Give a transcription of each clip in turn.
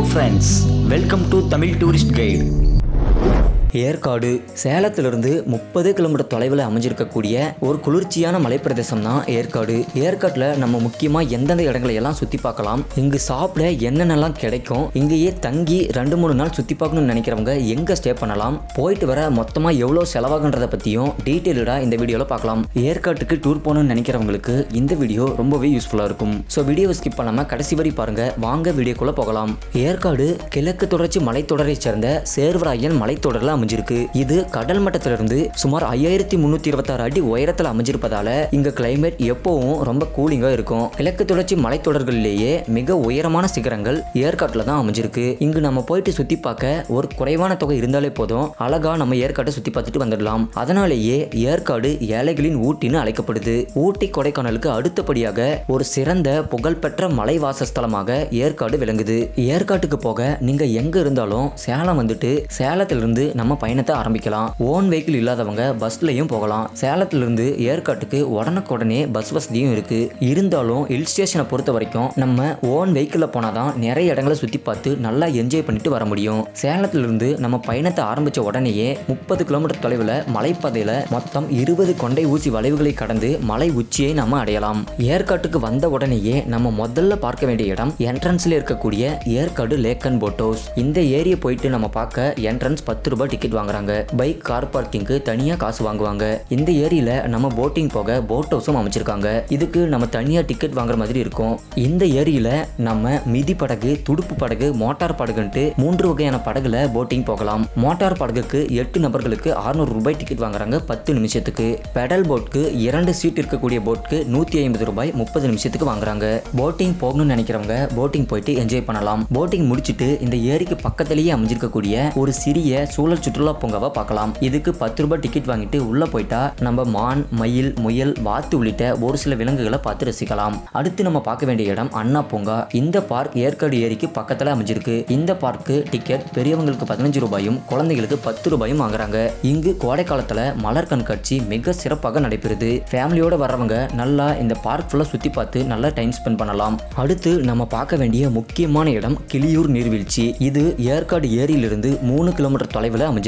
Hello friends welcome to Tamil tourist guide Yercaud. சேலத்திலிருந்து முப்பது kilometre தொலைவில் அமைஞ்சிருக்கக்கூடிய ஒரு குளிர்ச்சியான மலைப்பிரதேசம் தான் ஏற்காடு. ஏற்காட்டில் நம்ம முக்கியமாக எந்தெந்த இடங்களை எல்லாம் சுற்றி பார்க்கலாம் இங்கு சாப்பிட என்னென்னலாம் கிடைக்கும் இங்கேயே தங்கி ரெண்டு மூணு நாள் சுற்றி பார்க்கணும்னு நினைக்கிறவங்க எங்கே ஸ்டே பண்ணலாம் போயிட்டு வர மொத்தமாக எவ்வளோ செலவாகுன்றதை பற்றியும் டீட்டெயில்டாக இந்த வீடியோவில் பார்க்கலாம். ஏற்காட்டுக்கு டூர் போகணும்னு நினைக்கிறவங்களுக்கு இந்த வீடியோ ரொம்பவே யூஸ்ஃபுல்லாக இருக்கும். ஸோ வீடியோவை ஸ்கிப் பண்ணாமல் கடைசி வரை பாருங்கள் வாங்க வீடியோக்குள்ளே போகலாம். ஏற்காடு கிழக்கு தொடர்ச்சி மலைத்தொடரை சேர்ந்த சேர்வராயன் மலைத்தொடரில் அமைஞ்சிருக்கு. இது கடல் மட்டத்திலிருந்து சுமார் ஐயாயிரத்தி முந்நூற்றி இருபத்தாறு அடி உயரத்தில் அமைஞ்சிருப்பதால இங்க கிளைமேட் எப்பவும் ரொம்ப கூலிங்காக இருக்கும். கிழக்கு தொடர்ச்சி மலைத்தொடர்களிலேயே மிக உயரமான சிகரங்கள் ஏற்காட்டில் தான் அமைஞ்சிருக்கு. இங்கு நம்ம போயிட்டு சுற்றி பார்க்க ஒரு குறைவான தொகை இருந்தாலே போதும் அழகா நம்ம ஏற்காட்டை சுற்றி பார்த்துட்டு வந்துடலாம். அதனாலேயே ஏற்காடு ஏழைகளின் ஊட்டின்னு அழைக்கப்படுது. ஊட்டி கொடைக்கானலுக்கு அடுத்தபடியாக ஒரு சிறந்த புகழ்பெற்ற மலை வாசஸ்தலமாக ஏற்காடு விளங்குது. ஏற்காட்டுக்கு போக நீங்க எங்க இருந்தாலும் சேலம் வந்துட்டு சேலத்திலிருந்து நம்ம நம்ம பயணத்தை ஆரம்பிக்கலாம். ஓன் வெஹிக்கிள் இல்லாதவங்க பஸ்லயும் போகலாம். சேலத்திலிருந்து ஏற்காட்டுக்கு உடனுக்குடனே பஸ் வசதியும் இருக்கு. இருந்தாலும் ஹில் ஸ்டேஷனை பொறுத்த வரைக்கும் நம்ம ஓன் வெஹிக்கிளில் போனாதான் நிறைய இடங்களை சுற்றி பார்த்து நல்லா என்ஜாய் பண்ணிட்டு வர முடியும். சேலத்திலிருந்து நம்ம பயணத்தை ஆரம்பிச்ச உடனேயே முப்பது கிலோமீட்டர் தொலைவில் மலைப்பாதையில் மொத்தம் இருபது கொண்டை ஊசி வளைவுகளை கடந்து மலை உச்சியை நம்ம அடையலாம். ஏற்காட்டுக்கு வந்த உடனேயே நம்ம முதல்ல பார்க்க வேண்டிய இடம் என்ட்ரன்ஸ்ல இருக்கக்கூடிய ஏற்காடு லேக் அண்ட் போட்டோஸ் இந்த ஏரியை போயிட்டு நம்ம பார்க்க என்ட்ரன்ஸ் பத்து ரூபாய் டிக்கெட் வாங்குறாங்க. பைக் கார் பார்க்கிங்க்கு தனியா காசு வாங்குவாங்க. இந்த ஏரியில நம்ம போட்டிங் போக போட் ஹவுஸும் அமைச்சிருக்காங்க. இதுக்கு நம்ம தனியா டிக்கெட் வாங்குற மாதிரி இருக்கும். இந்த ஏரியில நம்ம மிதி படகு துடுப்பு படகு மோட்டார் படகுன்ட்டு மூன்று வகையான படகுல போட்டிங் போகலாம். மோட்டார் படகுக்கு எட்டு நபர்களுக்கு 600 ரூபாய் டிக்கெட் வாங்குறாங்க பத்து நிமிஷத்துக்கு. பெடல் போட்க்கு இரண்டு சீட் இருக்கக்கூடிய போட்க்கு நூத்தி ஐம்பது ரூபாய் முப்பது நிமிஷத்துக்கு வாங்குறாங்க. போட்டிங் போகணும்னு நினைக்கிறவங்க போட்டிங் போயிட்டு என்ஜாய் பண்ணலாம். போட்டிங் முடிச்சுட்டு இந்த ஏரிக்கு பக்கத்திலேயே அமைஞ்சிருக்கக்கூடிய ஒரு சிறிய சூழல் சுற்றுலா பூங்காவை பார்க்கலாம். இதுக்கு பத்து ரூபாய் டிக்கெட் வாங்கிட்டு உள்ள போயிட்டா நம்ம மான் மயில் முயல் வாத்து உள்ளிட்ட ஒரு சில விலங்குகளை பார்த்து ரசிக்கலாம். அடுத்து நம்ம பார்க்க வேண்டிய இடம் அண்ணா பூங்கா. இந்த பார்க் ஏற்காடு ஏரிக்கு பக்கத்துல அமைஞ்சிருக்கு. இந்த பார்க்கு டிக்கெட் பெரியவங்களுக்கு பதினஞ்சு ரூபாயும் குழந்தைகளுக்கு பத்து ரூபாயும் வாங்குறாங்க. இங்கு கோடை காலத்துல மலர் கண்காட்சி மிக சிறப்பாக நடைபெறுது. ஃபேமிலியோட வர்றவங்க நல்லா இந்த பார்க் ஃபுல்லா சுத்தி பார்த்து நல்லா டைம் ஸ்பெண்ட் பண்ணலாம். அடுத்து நம்ம பார்க்க வேண்டிய முக்கியமான இடம் கிளியூர் நீர்வீழ்ச்சி. இது ஏற்காடு ஏரியிலிருந்து மூணு கிலோமீட்டர் தொலைவில் அமைஞ்சிருக்கு.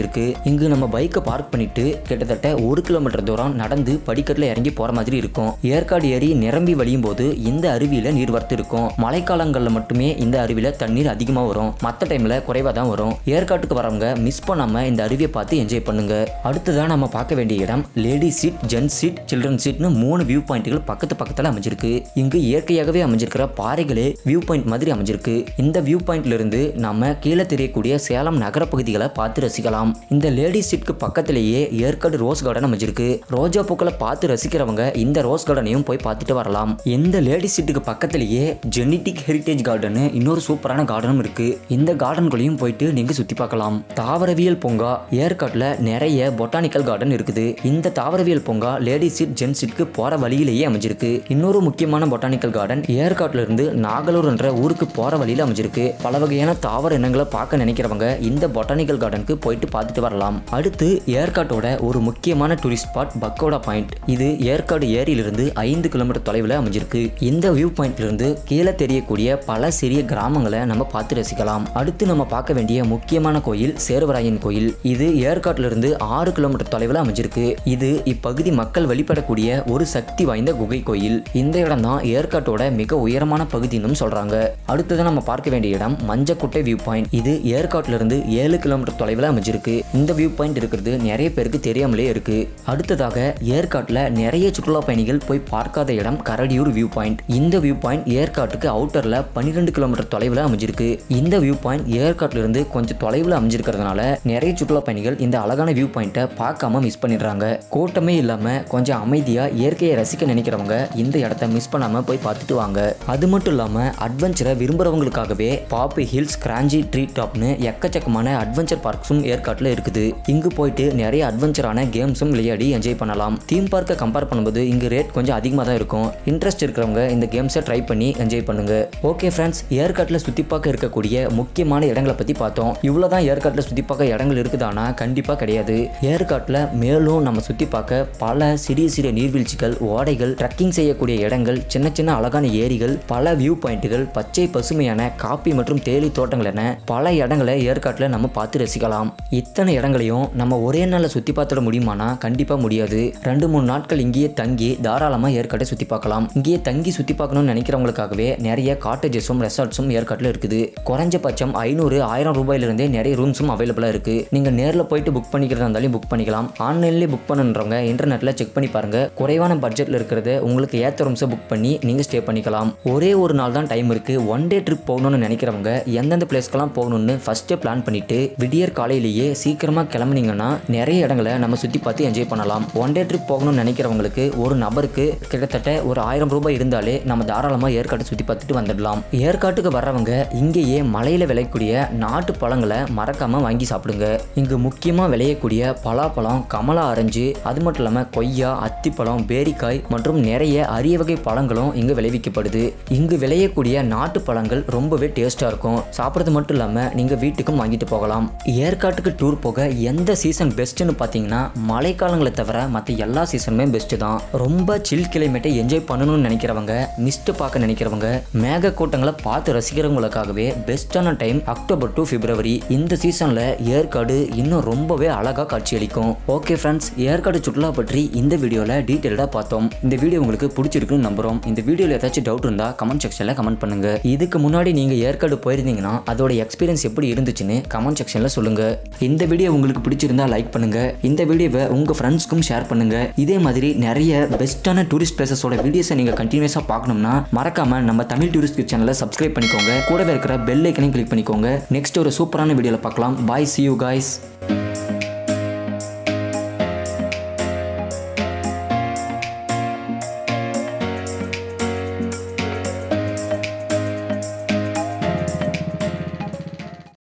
இங்கு நம்ம பைக்கை பார்க் பண்ணிட்டு கிட்டத்தட்ட ஒரு கிலோமீட்டர் தூரம் நடந்து படிக்கட்டில் இறங்கி போற மாதிரி இருக்கும். ஏற்காடு ஏரி நிரம்பி வழியும் போது இந்த அருவியில நீர் வரத்து இருக்கும். மழைக்காலங்களில் மட்டுமே இந்த அருவியில தண்ணீர் அதிகமாக வரும். மற்ற டைம்ல குறைவாக தான் வரும். ஏற்காட்டுக்கு வரவங்க மிஸ் பண்ணாம இந்த அருவியை பார்த்து என்ஜாய் பண்ணுங்க. அடுத்ததான் நம்ம பார்க்க வேண்டிய இடம் lady seat gents seat children சீட்னு மூணு வியூ பாயிண்ட்கள் பக்கத்து பக்கத்தில் அமைஞ்சிருக்கு. இங்கு இயற்கையாகவே அமைஞ்சிருக்கிற பாறைகளே வியூ பாயிண்ட் மாதிரி அமைஞ்சிருக்கு. இந்த வியூ பாயிண்ட்ல இருந்து நம்ம கீழே தெரியக்கூடிய சேலம் நகர பகுதிகளை பார்த்து ரசிக்கலாம். இந்த லேடிஸ் சீட்க்கு பக்கத்திலேயே ஏற்காடு ரோஸ் கார்டன் அமைஞ்சிருக்கு. ரோஜா பூக்களை பார்த்து ரசிக்கிறவங்க இந்த ரோஸ் கார்டனையும் போய் பார்த்துட்டு வரலாம். இந்த லேடிஸ் சீட்டுக்கு பக்கத்திலேயே ஜெனட்டிக் ஹெரிட்டேஜ் கார்டன் இன்னொரு சூப்பரான கார்டனும் இருக்கு. இந்த கார்டன்களையும் போயிட்டு நீங்க சுத்தி பார்க்கலாம். தாவரவியல் பூங்கா ஏற்காட்டில் நிறைய பொட்டானிக்கல் கார்டன் இருக்குது. இந்த தாவரவியல் பூங்கா லேடிஸ் சீட் ஜென்ஸ் சீட்க்கு போற வழியிலேயே அமைஞ்சிருக்கு. இன்னொரு முக்கியமான பொட்டானிக்கல் கார்டன் ஏற்காட்டில் இருந்து நாகலூர் என்ற ஊருக்கு போற வழியில் அமைஞ்சிருக்கு. பல வகையான தாவர இனங்களை பார்க்க நினைக்கிறவங்க இந்த பொட்டானிக்கல் கார்டனுக்கு போயிட்டு பார்த்துட்டு வரலாம். அடுத்து ஏற்காட்டோட ஒரு முக்கியமான டூரிஸ்ட் ஸ்பாட் பக்கோடா பாயிண்ட் இது ஏற்காடு ஏரியிலிருந்து ஐந்து கிலோமீட்டர் தொலைவில் அமைஞ்சிருக்கு. இந்த வியூ பாயிண்ட்லேருந்து கீழே தெரியக்கூடிய பல சிறிய கிராமங்களை நம்ம பார்த்து ரசிக்கலாம். அடுத்து நம்ம பார்க்க வேண்டிய முக்கியமான கோயில் சேர்வராயன் கோயில். இது ஏற்காட்டிலிருந்து ஆறு கிலோமீட்டர் தொலைவில் அமைஞ்சிருக்கு. இது இப்பகுதி மக்கள் வழிபடக்கூடிய ஒரு சக்தி வாய்ந்த குகை கோயில். இந்த இடம் தான் ஏற்காட்டோட மிக உயரமான பகுதின்னு சொல்றாங்க. அடுத்தது நம்ம பார்க்க வேண்டிய இடம் மஞ்சக்குட்டை வியூ பாயிண்ட் இது ஏற்காட்டிலிருந்து ஏழு கிலோமீட்டர் தொலைவில் அமைஞ்சிருக்கு. இந்த வியூ பாயிண்ட் இருக்கிறது நிறைய பேருக்கு தெரியாமலே இருக்கு. அடுத்ததாக ஏற்காட்டில் நிறைய சுற்றுலா பயணிகள் போய் பார்க்காத இடம் கரடியூர் வியூ பாயிண்ட் இந்த வியூ பாயிண்ட் ஏற்காட்டுக்கு அவுட்டர்ல பன்னிரெண்டு கிலோமீட்டர் தொலைவில் அமைஞ்சிருக்கு. இந்த வியூ பாயிண்ட் ஏற்காட்டுல இருந்து கொஞ்சம் தொலைவில் அமைஞ்சிருக்கிறதுனால நிறைய சுற்றுலா பயணிகள் இந்த அழகான வியூ பாயிண்ட்டை பார்க்காம மிஸ் பண்ணிடுறாங்க. கூட்டமே இல்லாமல் கொஞ்சம் அமைதியாக இயற்கையை ரசிக்க நினைக்கிறவங்க இந்த இடத்த மிஸ் பண்ணாம போய் பார்த்துட்டு வாங்க. அது மட்டும் இல்லாம அட்வென்ச்சரை விரும்புறவங்களுக்காகவே பாப்பி ஹில்ஸ் கிராஞ்சி ட்ரீ டாப்னு எக்கச்சக்கமான அட்வென்ச்சர் பார்க்ஸும் ஏற்காட்டில் இருக்குது. இங்கு போயிட்டு நிறைய அட்வென்ச்சரான கேம்ஸும் விளையாடி என்ஜாய் பண்ணலாம். தீம் பார்க்கை கம்பேர் பண்ணும்போது இங்கு ரேட் கொஞ்சம் அதிகமாக தான் இருக்கும். இன்ட்ரெஸ்ட் இருக்கிறவங்க இந்த கேம்ஸை ட்ரை பண்ணி என்ஜாய் பண்ணுங்க. ஓகே ஃப்ரெண்ட்ஸ் ஏற்காட்டில் சுற்றி பார்க்க இருக்கக்கூடிய முக்கியமான இடங்களை பற்றி பார்த்தோம். இவ்வளோ தான் ஏற்காட்டில் சுற்றி பார்க்க இடங்கள் இருக்குதானா? கண்டிப்பாக கிடையாது. ஏற்காட்டில் மேலும் நம்ம சுற்றி பார்க்க பல சிறிய சிறிய நீர்வீழ்ச்சிகள் ஓடைகள் ட்ரக்கிங் செய்யக்கூடிய இடங்கள் சின்ன சின்ன அழகான ஏரிகள் பல வியூ பாயிண்ட்டுகள் பச்சை பசுமையான காப்பி மற்றும் தேயிலை தோட்டங்கள் என பல இடங்களை ஏற்காட்டில் நம்ம பார்த்து ரசிக்கலாம். இத்தனை இடங்களையும் நம்ம ஒரே நாளில் சுற்றி பார்த்துட முடியுமானா? கண்டிப்பாக முடியாது. ரெண்டு மூணு நாட்கள் இங்கேயே தங்கி தாராளமாக ஏற்காட்டை சுற்றி பார்க்கலாம். இங்கேயே தங்கி சுற்றி பார்க்கணும்னு நினைக்கிறவங்களுக்காகவே நிறைய காட்டேஜஸும் ரெசார்ட்ஸும் ஏற்காட்டில் இருக்குது. குறைஞ்சபட்சம் ஐநூறு ஆயிரம் ரூபாயிலிருந்தே நிறைய ரூம்ஸும் அவைலபிளாக இருக்குது நீங்கள் நேரில் போயிட்டு புக் பண்ணிக்கிறதா இருந்தாலும் புக் பண்ணிக்கலாம். ஆன்லைன்லேயே புக் பண்ணுன்றவங்க இன்டர்நெட்டில் செக் பண்ணி பாருங்க. குறைவான பட்ஜெட்டில் இருக்கிறத உங்களுக்கு ஏற்ற ரூம்ஸை புக் பண்ணி நீங்கள் ஸ்டே பண்ணிக்கலாம். ஒரே ஒரு நாள் தான் டைம் இருக்குது ஒன் டே ட்ரிப் போகணும்னு நினைக்கிறவங்க எந்தெந்த பிளேஸ்க்கெல்லாம் போகணும்னு ஃபஸ்ட்டே பிளான் பண்ணிட்டு விடியற் காலையிலேயே சீக்கிரமாக கிளம்புனீங்கன்னா நிறைய இடங்களை நம்ம சுற்றி பார்த்து என்ஜாய் பண்ணலாம். ஒன் டே ட்ரிப் போகணும்னு நினைக்கிறவங்களுக்கு ஒரு நபருக்கு கிட்டத்தட்ட ஒரு ஆயிரம் ரூபாய் இருந்தாலே நம்ம தாராளமாக ஏற்காட்டை சுற்றி பார்த்துட்டு வந்துடலாம். ஏற்காட்டுக்கு வர்றவங்க இங்கேயே மலையில் விளையக்கூடிய நாட்டு பழங்களை மறக்காமல் வாங்கி சாப்பிடுங்க. இங்கு முக்கியமாக விளையக்கூடிய பலாப்பழம் கமலா ஆரஞ்சு அது மட்டும் இல்லாமல் கொய்யா அத்திப்பழம் பேரிக்காய் மற்றும் நிறைய அரிய வகை பழங்களும் இங்கு விளைவிக்கப்படுது. இங்கு விளையக்கூடிய நாட்டு பழங்கள் ரொம்பவே டேஸ்ட்டாக இருக்கும். சாப்பிட்றது மட்டும் இல்லாமல் நீங்கள் வீட்டுக்கும் வாங்கிட்டு போகலாம். ஏற்காட்டுக்கு டூர் போக எந்த சீசன் பெஸ்ட்டுன்னு பார்த்தீங்கன்னா மழைக்காலங்களை தவிர மற்ற எல்லா சீசனுமே பெஸ்ட்டு தான். ரொம்ப சில் கிளைமேட்டை என்ஜாய் பண்ணணும்னு நினைக்கிறவங்க மிஸ்ட்டு பார்க்க நினைக்கிறவங்க மேக கூட்டங்களை பார்த்து ரசிக்கிறவங்களுக்காகவே பெஸ்ட்டான டைம் அக்டோபர் டு பிப்ரவரி இந்த சீசனில் ஏற்காடு இன்னும் ரொம்பவே அழகாக காட்சியளிக்கும் ஓகே ஃப்ரெண்ட்ஸ் ஏற்காடு சுற்றுலா பற்றி இந்த வீடியோவில் டீட்டெயில்டாக பார்த்தோம். இந்த வீடியோ உங்களுக்கு பிடிச்சிருக்குன்னு நம்புறோம். இந்த வீடியோவில் ஏதாச்சும் டவுட் இருந்தால் கமெண்ட் செக்ஷனில் கமெண்ட் பண்ணுங்க. இதுக்கு முன்னாடி நீங்கள் ஏற்காடு போயிருந்தீங்கன்னா அதோட எக்ஸ்பீரியன்ஸ் எப்படி இருந்துச்சுன்னு கமெண்ட் செக்ஷனில் சொல்லுங்க. இந்த வீடியோ உங்களுக்கு பிடிச்சிருந்தா லைக் பண்ணுங்க. இந்த வீடியோவை உங்கள் ஃப்ரெண்ட்ஸ்க்கும் ஷேர் பண்ணுங்க. இதே மாதிரி நிறைய பெஸ்ட்டான டூரிஸ்ட் பிளேசஸோட வீடியோஸை நீங்கள் கண்டினியூஸாக பார்க்கணும்னா மறக்காம நம்ம தமிழ் டூரிஸ்ட் சேனலை சப்ஸ்கிரைப் பண்ணிக்கோங்க. கூடவே இருக்கிற பெல் ஐக்கனையும் கிளிக் பண்ணிக்கோங்க. நெக்ஸ்ட் ஒரு சூப்பரான வீடியோவில் பார்க்கலாம். பாய் சி யூ காய்ஸ்